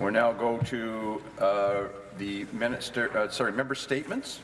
We'll now go to uh, the minister, uh, sorry, member statements.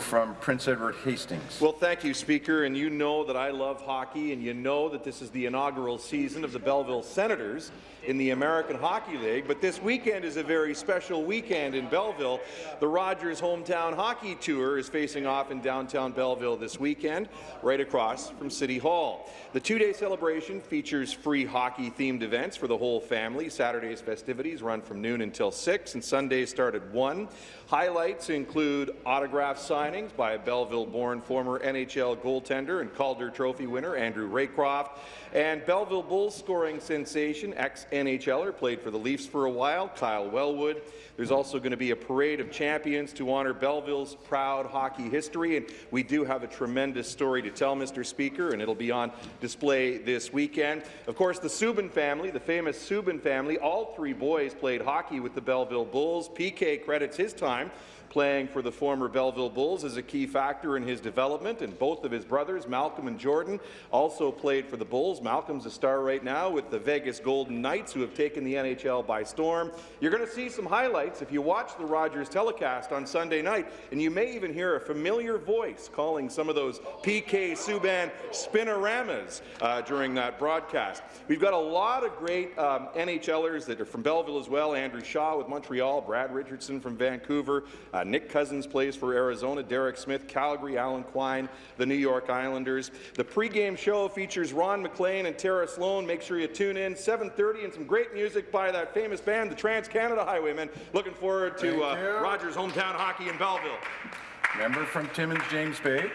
From Prince Edward Hastings. Well, thank you, Speaker. And you know that I love hockey, and you know that this is the inaugural season of the Belleville Senators in the American Hockey League, but this weekend is a very special weekend in Belleville. The Rogers Hometown Hockey Tour is facing off in downtown Belleville this weekend, right across from City Hall. The two-day celebration features free hockey-themed events for the whole family. Saturday's festivities run from noon until 6, and Sundays start at 1. Highlights include autograph signings by a Belleville-born former NHL goaltender and Calder Trophy winner Andrew Raycroft, and Belleville Bulls scoring sensation, ex-NHLer, played for the Leafs for a while, Kyle Wellwood. There's also going to be a parade of champions to honour Belleville's proud hockey history, and we do have a tremendous story to tell, Mr. Speaker, and it'll be on display this weekend. Of course, the Subban family, the famous Subban family, all three boys played hockey with the Belleville Bulls. PK credits his time playing for the former Belleville Bulls is a key factor in his development, and both of his brothers, Malcolm and Jordan, also played for the Bulls. Malcolm's a star right now with the Vegas Golden Knights, who have taken the NHL by storm. You're going to see some highlights if you watch the Rogers telecast on Sunday night, and you may even hear a familiar voice calling some of those PK Subban spinoramas uh, during that broadcast. We've got a lot of great um, NHLers that are from Belleville as well. Andrew Shaw with Montreal, Brad Richardson from Vancouver, uh, Nick Cousins plays for Arizona, Derek Smith, Calgary, Alan Quine, the New York Islanders. The pregame show features Ron MacLean and Tara Slone. Make sure you tune in, 7.30, and some great music by that famous band, the Trans-Canada Highwaymen. Looking forward to uh, Rogers Hometown Hockey in Belleville. Member from Timmins, James Bay.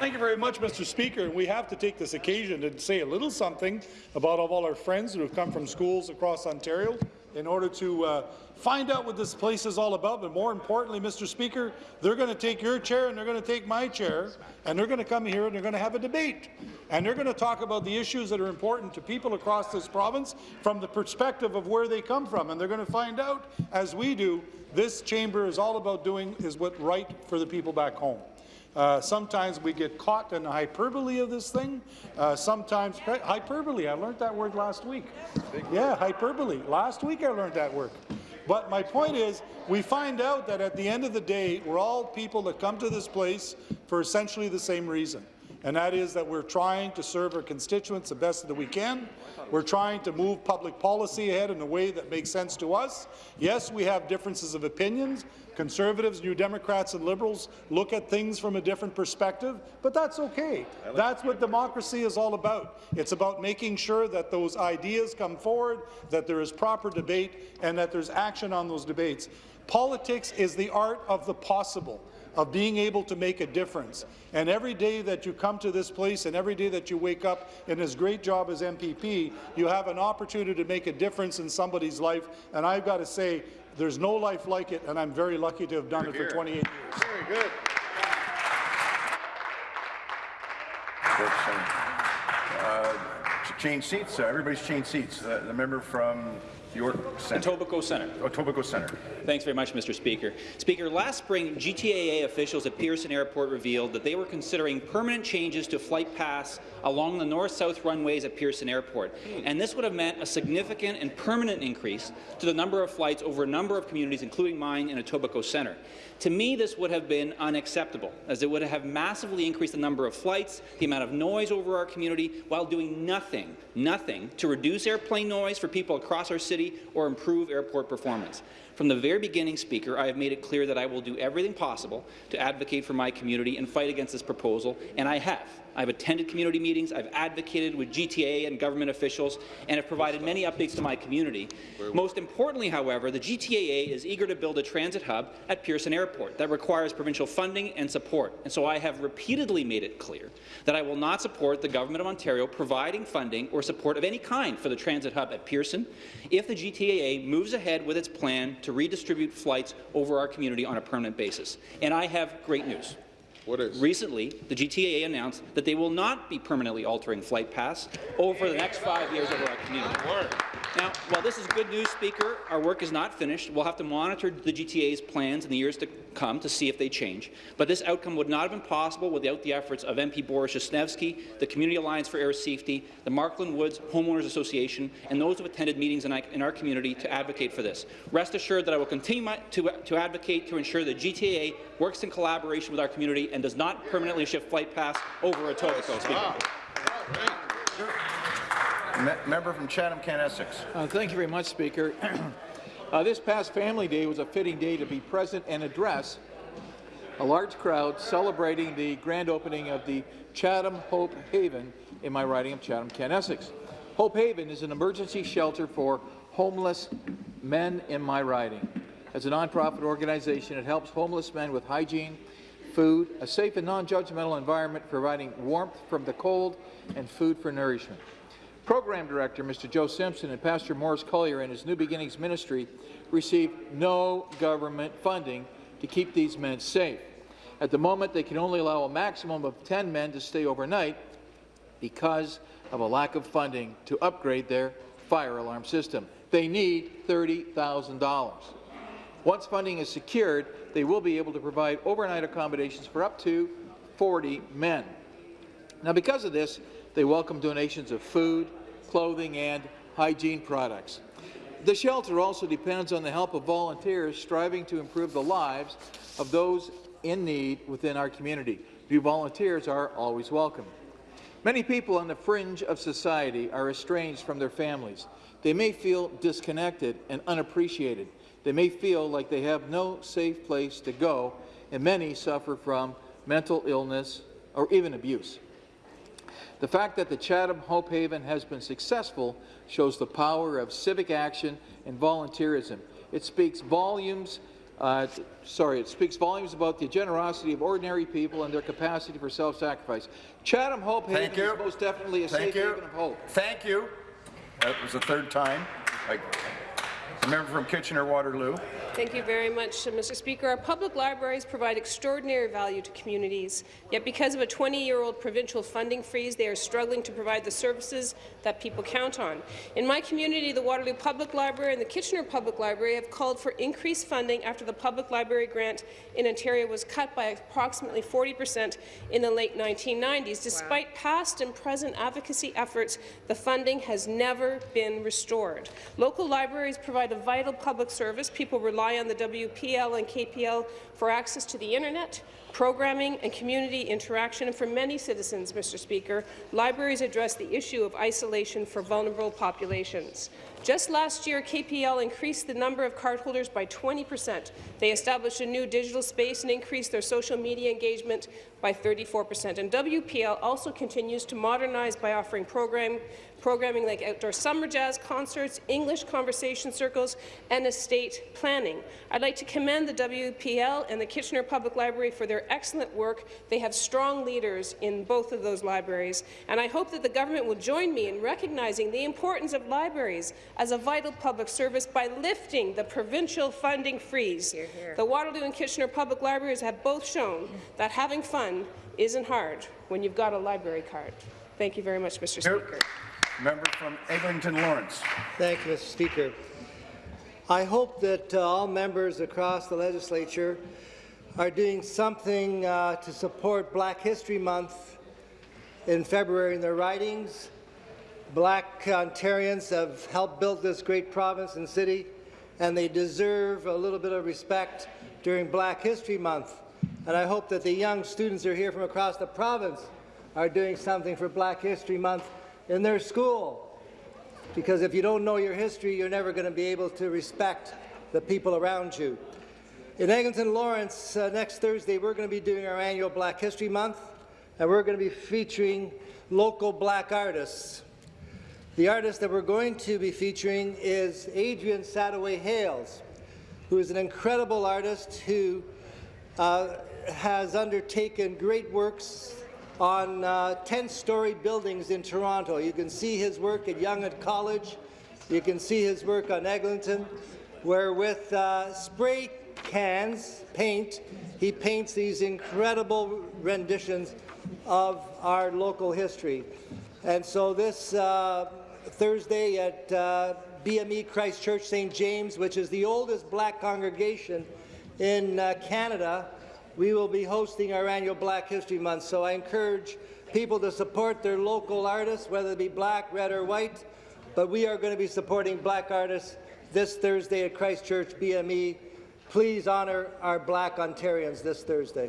Thank you very much, Mr. Speaker. We have to take this occasion to say a little something about all our friends who have come from schools across Ontario in order to uh, find out what this place is all about, but more importantly, Mr. Speaker, they're going to take your chair and they're going to take my chair, and they're going to come here and they're going to have a debate. And they're going to talk about the issues that are important to people across this province from the perspective of where they come from. And they're going to find out, as we do, this chamber is all about doing is what right for the people back home. Uh, sometimes we get caught in the hyperbole of this thing. Uh, sometimes hyperbole. I learned that word last week. Yeah, hyperbole. Last week I learned that word. But my point is, we find out that at the end of the day, we're all people that come to this place for essentially the same reason, and that is that we're trying to serve our constituents the best that we can. We're trying to move public policy ahead in a way that makes sense to us. Yes, we have differences of opinions, Conservatives, New Democrats and Liberals look at things from a different perspective, but that's okay. That's what democracy is all about. It's about making sure that those ideas come forward, that there is proper debate, and that there's action on those debates. Politics is the art of the possible of being able to make a difference. And every day that you come to this place and every day that you wake up in this great job as MPP, you have an opportunity to make a difference in somebody's life. And I've got to say, there's no life like it, and I'm very lucky to have done it for 28 years. Very good. Uh, change seats. Uh, everybody's changed seats. Uh, the member from York Centre. Etobicoke Centre. Etobicoke Centre. Thanks very much, Mr. Speaker. Speaker, last spring, GTAA officials at Pearson Airport revealed that they were considering permanent changes to flight paths along the north-south runways at Pearson Airport. And this would have meant a significant and permanent increase to the number of flights over a number of communities, including mine in Etobicoke Centre. To me, this would have been unacceptable, as it would have massively increased the number of flights, the amount of noise over our community, while doing nothing, nothing to reduce airplane noise for people across our city or improve airport performance. From the very beginning, Speaker, I have made it clear that I will do everything possible to advocate for my community and fight against this proposal, and I have. I've attended community meetings, I've advocated with GTA and government officials, and have provided many updates to my community. Most importantly, however, the GTAA is eager to build a transit hub at Pearson Airport that requires provincial funding and support, and so I have repeatedly made it clear that I will not support the Government of Ontario providing funding or support of any kind for the transit hub at Pearson if the GTAA moves ahead with its plan to redistribute flights over our community on a permanent basis. And I have great news. What is? Recently, the GTAA announced that they will not be permanently altering flight paths over the next five years over our community. Now, while this is good news, Speaker, our work is not finished. We'll have to monitor the GTA's plans in the years to come to see if they change. But this outcome would not have been possible without the efforts of MP Borys Wrzesnewskyj, the Community Alliance for Air Safety, the Markland Woods Homeowners Association, and those who attended meetings in, in our community to advocate for this. Rest assured that I will continue to, to advocate to ensure that GTA works in collaboration with our community and does not permanently shift flight paths over a Etobicoke. Speaker. Me- Member from Chatham-Kent-Essex. Uh, Thank you very much, Speaker. Uh, This past Family Day was a fitting day to be present and address a large crowd celebrating the grand opening of the Chatham Hope Haven in my riding of Chatham-Kent, Essex. Hope Haven is an emergency shelter for homeless men in my riding. As a nonprofit organization, it helps homeless men with hygiene, food, a safe and non-judgmental environment, providing warmth from the cold and food for nourishment. Program Director Mr. Joe Simpson and Pastor Morris Collier in his New Beginnings ministry received no government funding to keep these men safe. At the moment, they can only allow a maximum of 10 men to stay overnight because of a lack of funding to upgrade their fire alarm system. They need $30,000. Once funding is secured, they will be able to provide overnight accommodations for up to 40 men. Now, because of this, they welcome donations of food, clothing, and hygiene products. The shelter also depends on the help of volunteers striving to improve the lives of those in need within our community. New volunteers are always welcome. Many people on the fringe of society are estranged from their families. They may feel disconnected and unappreciated. They may feel like they have no safe place to go, and many suffer from mental illness or even abuse. The fact that the Chatham Hope Haven has been successful shows the power of civic action and volunteerism. It speaks volumes uh, sorry, it speaks volumes about the generosity of ordinary people and their capacity for self-sacrifice. Chatham Hope Haven Thank you. is most definitely a Thank safe you. haven of hope. Thank you. That was the third time. I- The member from Kitchener-Waterloo. Thank you very much, uh, Mr. Speaker. Our public libraries provide extraordinary value to communities, yet because of a 20-year-old provincial funding freeze, they are struggling to provide the services that people count on. In my community, the Waterloo Public Library and the Kitchener Public Library have called for increased funding after the public library grant in Ontario was cut by approximately 40 percent in the late 1990s. Despite past and present advocacy efforts, the funding has never been restored. Local libraries provide a vital public service. People rely on the WPL and KPL for access to the internet, programming and community interaction, and for many citizens, Mr. Speaker, libraries address the issue of isolation for vulnerable populations. Just last year, KPL increased the number of cardholders by 20 percent. They established a new digital space and increased their social media engagement by 34 percent. And WPL also continues to modernize by offering program, programming like outdoor summer jazz concerts, English conversation circles, and estate planning. I'd like to commend the WPL and the Kitchener Public Library for their excellent work. They have strong leaders in both of those libraries, and I hope that the government will join me in recognizing the importance of libraries as a vital public service by lifting the provincial funding freeze. The Waterloo and Kitchener Public Libraries have both shown that having fun isn't hard when you've got a library card. Thank you very much, Mr. Speaker. Member from Eglinton Lawrence. Thank you, Mr. Speaker. I hope that uh, all members across the legislature are doing something uh, to support Black History Month in February in their ridings. Black Ontarians have helped build this great province and city, and they deserve a little bit of respect during Black History Month. And I hope that the young students who are here from across the province are doing something for Black History Month in their school because if you don't know your history, you're never going to be able to respect the people around you. In Eglinton Lawrence, uh, next Thursday, we're going to be doing our annual Black History Month, and we're going to be featuring local black artists. The artist that we're going to be featuring is Adrian Sadaway Hayles, who is an incredible artist who uh, has undertaken great works on 10-story buildings in Toronto. You can see his work at Yonge at College. You can see his work on Eglinton, where with uh, spray cans, paint, he paints these incredible renditions of our local history. And so this uh, Thursday at uh, BME Christ Church St. James, which is the oldest black congregation in uh, Canada, we will be hosting our annual Black History Month. So I encourage people to support their local artists, whether it be black, red or white, but we are going to be supporting black artists this Thursday at Christ Church BME. Please honour our black Ontarians this Thursday.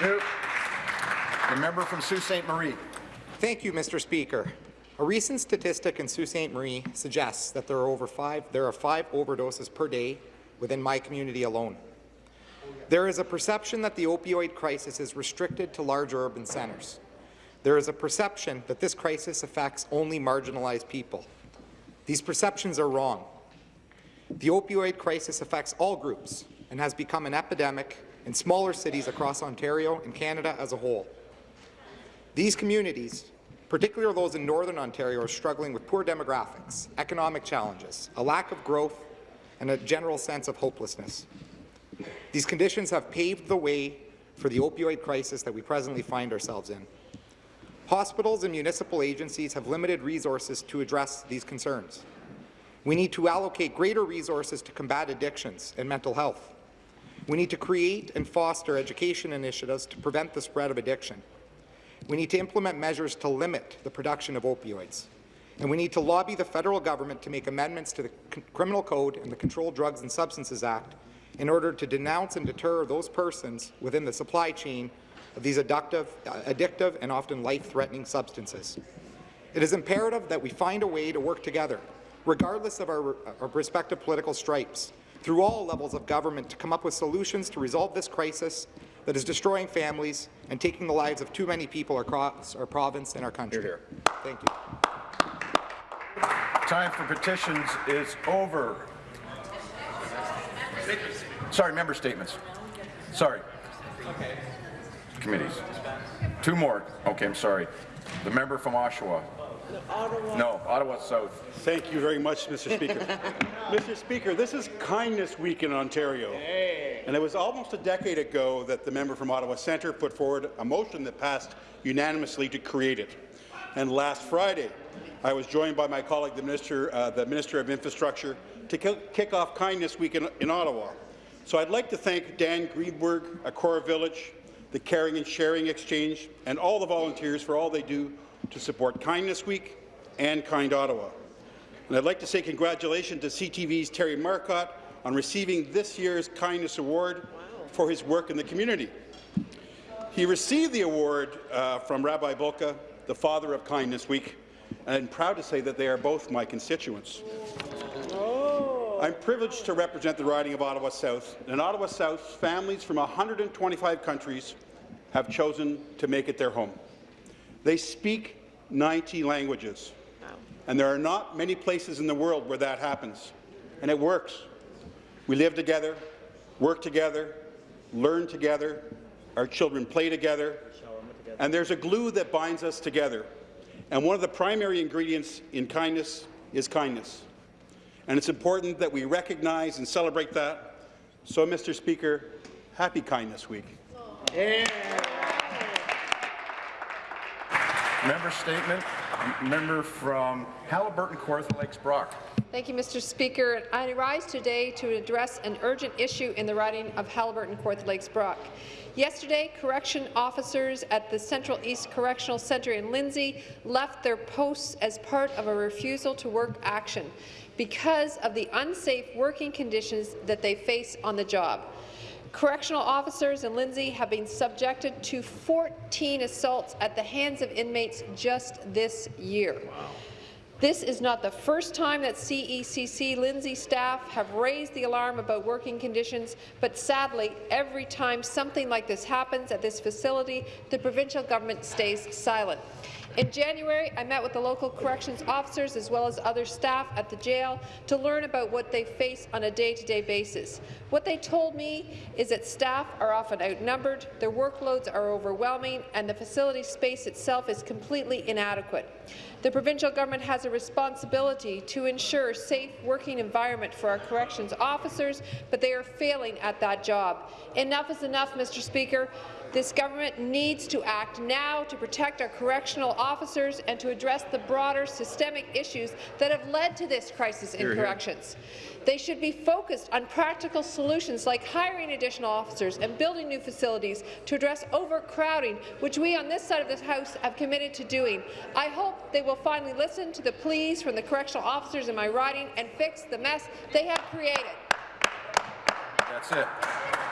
The member from Sault Ste. Marie. Thank you, Mr. Speaker. A recent statistic in Sault Ste. Marie suggests that there are over five there are five overdoses per day within my community alone. There is a perception that the opioid crisis is restricted to large urban centres. There is a perception that this crisis affects only marginalized people. These perceptions are wrong. The opioid crisis affects all groups and has become an epidemic in smaller cities across Ontario and Canada as a whole. These communities, particularly those in Northern Ontario, are struggling with poor demographics, economic challenges, a lack of growth, and a general sense of hopelessness. These conditions have paved the way for the opioid crisis that we presently find ourselves in. Hospitals and municipal agencies have limited resources to address these concerns. We need to allocate greater resources to combat addictions and mental health. We need to create and foster education initiatives to prevent the spread of addiction. We need to implement measures to limit the production of opioids. And we need to lobby the federal government to make amendments to the Criminal Code and the Controlled Drugs and Substances Act in order to denounce and deter those persons within the supply chain of these addictive, uh, addictive and often life-threatening substances. It is imperative that we find a way to work together, regardless of our, our respective political stripes, through all levels of government to come up with solutions to resolve this crisis that is destroying families and taking the lives of too many people across our province and our country. Hear, Thank you. Time for petitions is over. Sorry, member statements. Sorry. Committees. Two more. Okay, I'm sorry. The member from Oshawa. No, Ottawa South. Thank you very much, Mr. Speaker. Mr. Speaker, this is Kindness Week in Ontario. And it was almost a decade ago that the member from Ottawa Centre put forward a motion that passed unanimously to create it. And last Friday, I was joined by my colleague, the Minister, uh, the Minister of Infrastructure, to kick off Kindness Week in, in Ottawa. So I'd like to thank Dan Greenberg, Acorah Village, the Caring and Sharing Exchange, and all the volunteers for all they do to support Kindness Week and Kind Ottawa. And I'd like to say congratulations to CTV's Terry Marcotte on receiving this year's Kindness Award wow. for his work in the community. He received the award uh, from Rabbi Bulka, the father of Kindness Week, and I'm proud to say that they are both my constituents. I'm privileged to represent the riding of Ottawa South. In Ottawa South, families from 125 countries have chosen to make it their home. They speak 90 languages, and there are not many places in the world where that happens, and it works. We live together, work together, learn together, our children play together, and there's a glue that binds us together. And one of the primary ingredients in kindness is kindness. And it's important that we recognize and celebrate that. So, Mr. Speaker, happy Kindness Week. Yeah. Member statement. Member from Haliburton, Kawartha Lakes, Brock. Thank you, Mr. Speaker. I rise today to address an urgent issue in the riding of Haliburton, Kawartha Lakes, Brock. Yesterday, correction officers at the Central East Correctional Centre in Lindsay left their posts as part of a refusal to work action because of the unsafe working conditions that they face on the job. Correctional officers in Lindsay have been subjected to 14 assaults at the hands of inmates just this year. Wow. This is not the first time that CECC Lindsay staff have raised the alarm about working conditions, but sadly, every time something like this happens at this facility, the provincial government stays silent. In January, I met with the local corrections officers as well as other staff at the jail to learn about what they face on a day-to-day basis. What they told me is that staff are often outnumbered, their workloads are overwhelming, and the facility space itself is completely inadequate. The provincial government has a responsibility to ensure safe working environment for our corrections officers, but they are failing at that job. Enough is enough, Mr. Speaker. This government needs to act now to protect our correctional officers and to address the broader systemic issues that have led to this crisis in hear. corrections. They should be focused on practical solutions like hiring additional officers and building new facilities to address overcrowding, which we on this side of the House have committed to doing. I hope they will finally listen to the pleas from the correctional officers in my riding and fix the mess they have created. That's it.